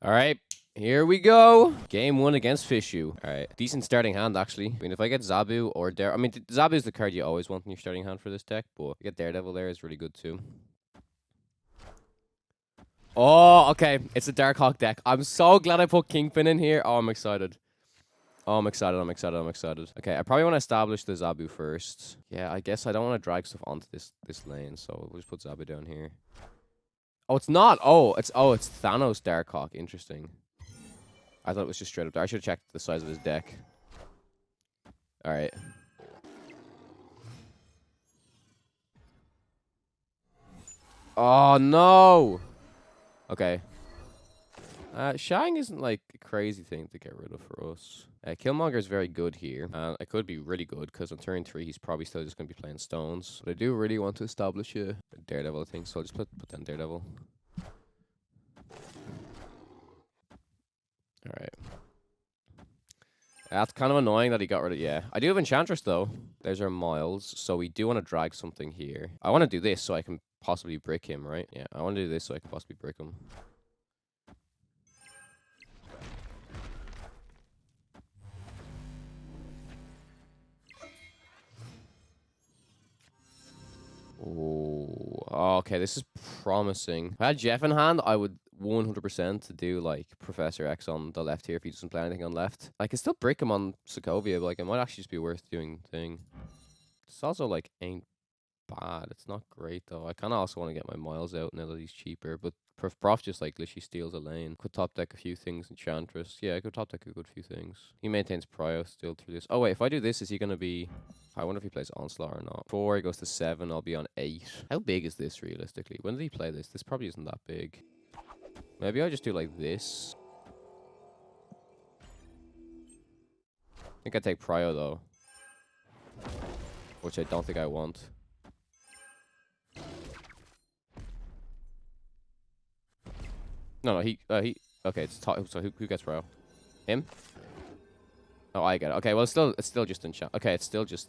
All right. Here we go. Game one against Fishu. All right. Decent starting hand, actually. I mean, if I get Zabu or Dare... I mean, Zabu is the card you always want in your starting hand for this deck, but get Daredevil there is really good, too. Oh, okay. It's a Darkhawk deck. I'm so glad I put Kingpin in here. Oh, I'm excited. Oh, I'm excited. I'm excited. I'm excited. Okay, I probably want to establish the Zabu first. Yeah, I guess I don't want to drag stuff onto this this lane, so we'll just put Zabu down here. Oh, it's not. Oh, it's oh, it's Thanos Darkhawk. Interesting. I thought it was just straight up there. I should have checked the size of his deck. All right. Oh, no. Okay. Uh, Shang isn't like a crazy thing to get rid of for us. Uh, Killmonger is very good here. Uh, it could be really good because on turn three, he's probably still just going to be playing stones. But I do really want to establish a Daredevil, I think. So I'll just put, put down Daredevil. Alright. That's kind of annoying that he got rid of... Yeah. I do have Enchantress, though. There's our Miles. So we do want to drag something here. I want to do this so I can possibly break him, right? Yeah, I want to do this so I can possibly break him. Okay. This is promising. If I had Jeff in hand, I would 100% to do like Professor X on the left here if he doesn't play anything on left. I can still break him on Sokovia, but like it might actually just be worth doing thing. It's also like ain't bad. It's not great though. I kind of also want to get my miles out now that he's cheaper, but Prof, Prof just like literally steals a lane. Could top deck a few things. Enchantress. Yeah, could top deck a good few things. He maintains Prio still through this. Oh wait, if I do this, is he to be... I wonder if he plays Onslaught or not. Four, he goes to seven, I'll be on eight. How big is this realistically? When did he play this? This probably isn't that big. Maybe I just do like this. I think I take Prio though. Which I don't think I want. No, no, he, uh, he, okay, it's, so who, who gets Prio? Him? Oh, I get it. Okay, well, it's still, it's still just enchant. Okay, it's still just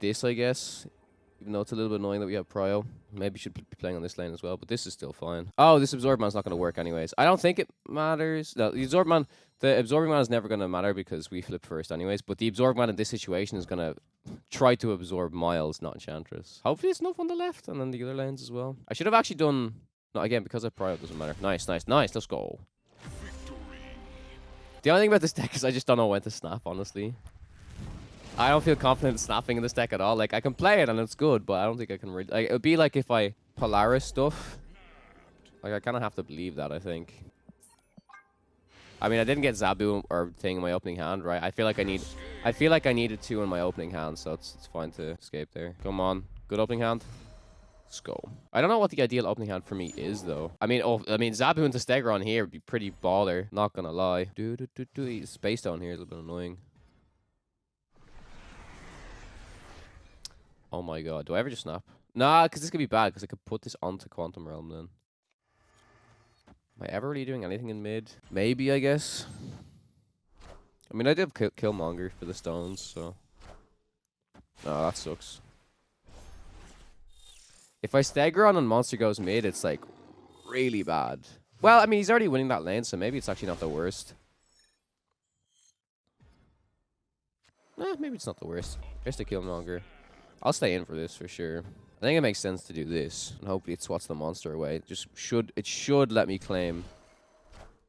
this, I guess. Even though it's a little bit annoying that we have Prio. Maybe should be playing on this lane as well, but this is still fine. Oh, this Absorb Man's not going to work anyways. I don't think it matters. No, the Absorb Man, the Absorbing Man is never going to matter because we flip first anyways, but the Absorb Man in this situation is going to try to absorb Miles, not Enchantress. Hopefully it's enough on the left and then the other lanes as well. I should have actually done... No, again, because of Prio, it doesn't matter. Nice, nice, nice. Let's go. The only thing about this deck is I just don't know when to snap, honestly. I don't feel confident snapping in this deck at all. Like, I can play it and it's good, but I don't think I can really... Like, it would be like if I Polaris stuff. Like, I kind of have to believe that, I think. I mean, I didn't get Zabu or thing in my opening hand, right? I feel like I need... I feel like I needed two in my opening hand, so it's, it's fine to escape there. Come on. Good opening hand. Let's go. I don't know what the ideal opening hand for me is, though. I mean, oh, I mean, Zabu into Stegron here would be pretty baller. Not gonna lie. Do, do, do, do. Space down here is a little bit annoying. Oh my god. Do I ever just snap? Nah, because this could be bad, because I could put this onto Quantum Realm then. Am I ever really doing anything in mid? Maybe, I guess. I mean, I did kill Killmonger for the stones, so... No, that sucks. If I Stegron and Monster goes mid, it's, like, really bad. Well, I mean, he's already winning that lane, so maybe it's actually not the worst. Eh, maybe it's not the worst. Just a Killmonger. I'll stay in for this for sure. I think it makes sense to do this, and hopefully it swats the monster away. It just should it should let me claim.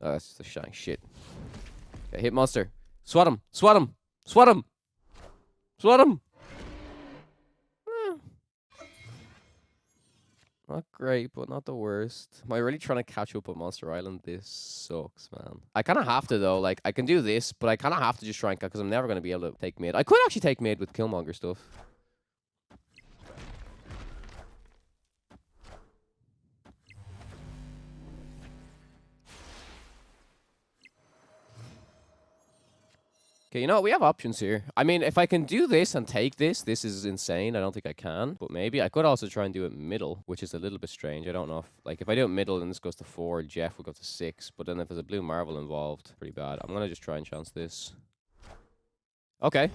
Oh, that's the shine shit. Okay, hit monster. Swat him! Swat him! Swat him! Swat him! Not great, but not the worst. Am I really trying to catch up on Monster Island? This sucks, man. I kind of have to, though. Like, I can do this, but I kind of have to just try and because I'm never going to be able to take mid. I could actually take mid with Killmonger stuff. Okay, you know? We have options here. I mean, if I can do this and take this, this is insane. I don't think I can. But maybe I could also try and do it middle, which is a little bit strange. I don't know if... Like, if I do it middle and this goes to four, Jeff will go to six. But then if there's a blue marvel involved, pretty bad. I'm to just try and chance this. Okay.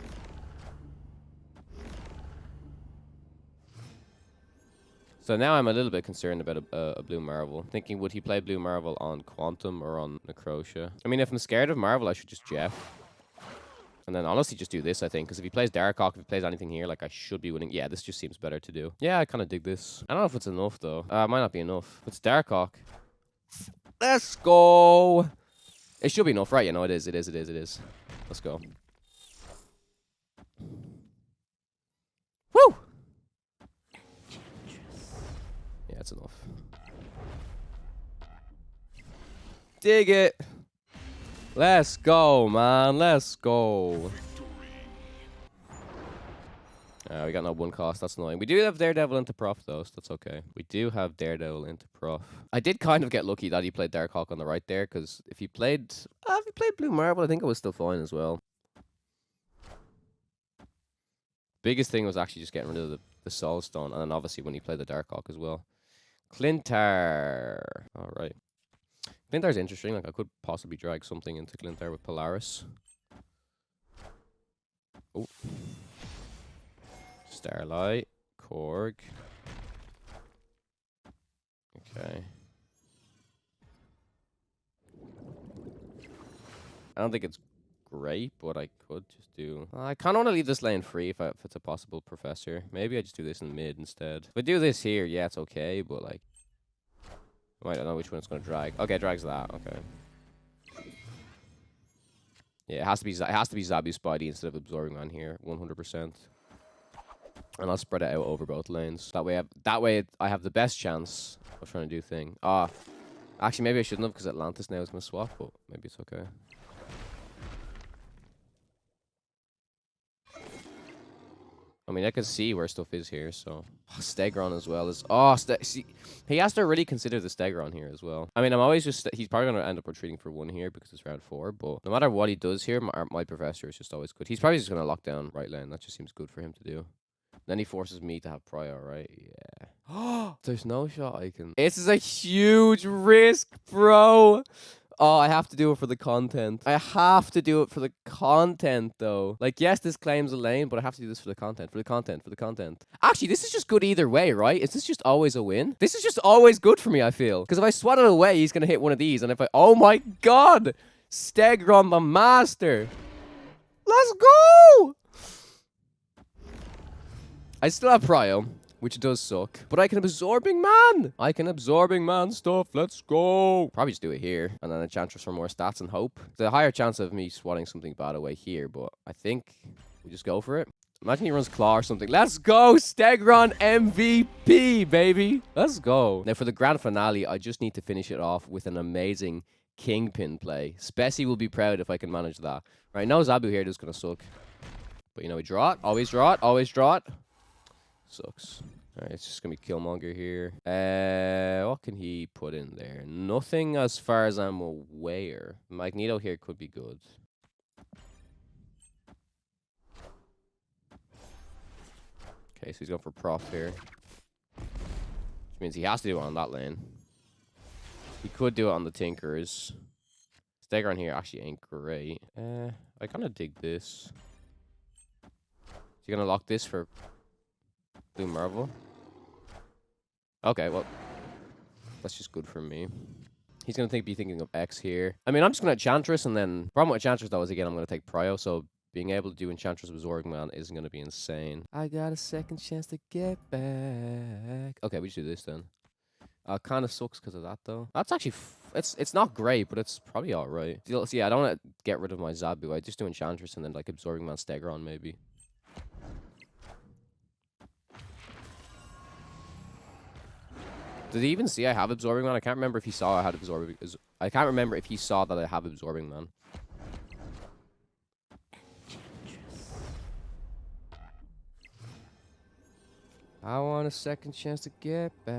So now I'm a little bit concerned about a, a, a blue Marvel. Thinking, would he play blue Marvel on Quantum or on Necrosia? I mean, if I'm scared of Marvel, I should just Jeff. And then honestly just do this, I think. Because if he plays Darkhawk, if he plays anything here, like I should be winning. Yeah, this just seems better to do. Yeah, I kind of dig this. I don't know if it's enough, though. Uh, it might not be enough. It's Darkhawk. Let's go. It should be enough, right? Yeah, no, it is. It is. It is. It is. Let's go. Woo! Yeah, it's enough. Dig it. Let's go, man. Let's go. Uh, we got no one cost. That's annoying. We do have Daredevil into Prof, though, so that's okay. We do have Daredevil into Prof. I did kind of get lucky that he played Darkhawk on the right there, because if he played... Uh, if he played Blue Marvel, I think it was still fine as well. Biggest thing was actually just getting rid of the, the Soul Stone, and then obviously when he played the Darkhawk as well. Klyntar. All right. Klyntar's interesting. Like I could possibly drag something into Klyntar with Polaris. Oh. Starlight. Korg. Okay. I don't think it's great, but I could just do... I kind of want to leave this lane free if, I, if it's a possible professor. Maybe I just do this in mid instead. If I do this here, yeah, it's okay, but like... I don't know which one it's to drag. Okay, drags that. Okay. Yeah, it has to be it has to be Zabu Spidey instead of absorbing on here, 100%. And I'll spread it out over both lanes. That way, I have, that way I have the best chance of trying to do thing. Ah, actually, maybe I shouldn't have because Atlantis now is to swap, but maybe it's okay. I mean, I can see where stuff is here, so... Oh, Stegron as well is... Oh, Ste see, he has to really consider the Stegron here as well. I mean, I'm always just... He's probably going to end up retreating for one here because it's round four, but no matter what he does here, my, my Professor is just always good. He's probably just going to lock down right lane. That just seems good for him to do. Then he forces me to have prior, right? Yeah. There's no shot I can... This is a huge risk, bro! Oh, I have to do it for the content. I have to do it for the content, though. Like, yes, this claims a lane, but I have to do this for the content, for the content, for the content. Actually, this is just good either way, right? Is this just always a win? This is just always good for me, I feel. Because if I swat it away, he's going to hit one of these. And if I... Oh, my God! Stegron the Master! Let's go! I still have Prio which does suck. But I can absorbing man. I can absorbing man stuff. Let's go. Probably just do it here. And then Enchantress for more stats and hope. The higher chance of me swatting something bad away here, but I think we just go for it. Imagine he runs Claw or something. Let's go, Stegron MVP, baby. Let's go. Now, for the grand finale, I just need to finish it off with an amazing Kingpin play. Spessy will be proud if I can manage that. Right, now Zabu here is going to suck. But, you know, we draw it. Always draw it. Always draw it. Sucks. Alright, it's just gonna be Killmonger here. Uh, what can he put in there? Nothing as far as I'm aware. Magneto here could be good. Okay, so he's going for prof here. Which means he has to do it on that lane. He could do it on the Tinkers. Stegron here actually ain't great. Uh, I kind of dig this. Is he going to lock this for Blue Marvel. Okay, well, that's just good for me. He's going to think, be thinking of X here. I mean, I'm just going to Enchantress, and then... Problem with Enchantress, though, is, again, I'm going to take Prio, so being able to do Enchantress with Man isn't going to be insane. I got a second chance to get back. Okay, we just do this, then. Uh, kind of sucks because of that, though. That's actually... it's it's not great, but it's probably alright. See, I don't want to get rid of my Zabu. I just do Enchantress and then, like, Absorbing Man Stegron, maybe. Did he even see I have absorbing man? I can't remember if he saw I had absorbing. I can't remember if he saw that I have absorbing man. I want a second chance to get back.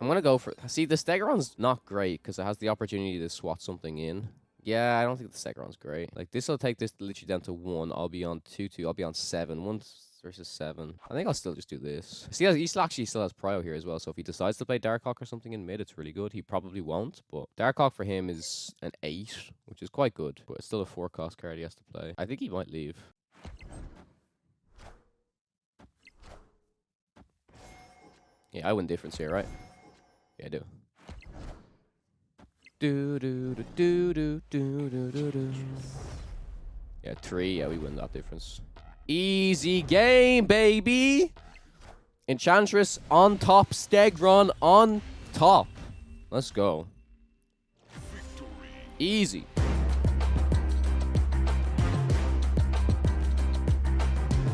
I'm gonna go for. See, the Stegron's not great because it has the opportunity to swat something in. Yeah, I don't think the Stegron's great. Like this will take this literally down to one. I'll be on two two. I'll be on seven. One versus seven. I think I'll still just do this. See, he actually still has Prio here as well, so if he decides to play Darkhawk or something in mid, it's really good. He probably won't, but Darkhawk for him is an eight, which is quite good, but it's still a four cost card he has to play. I think he might leave. Yeah, I win difference here, right? Yeah, I do. Do do do do do do do do. Yeah, three. Yeah, we win that difference. Easy game, baby. Enchantress on top. Stegron on top. Let's go. Easy.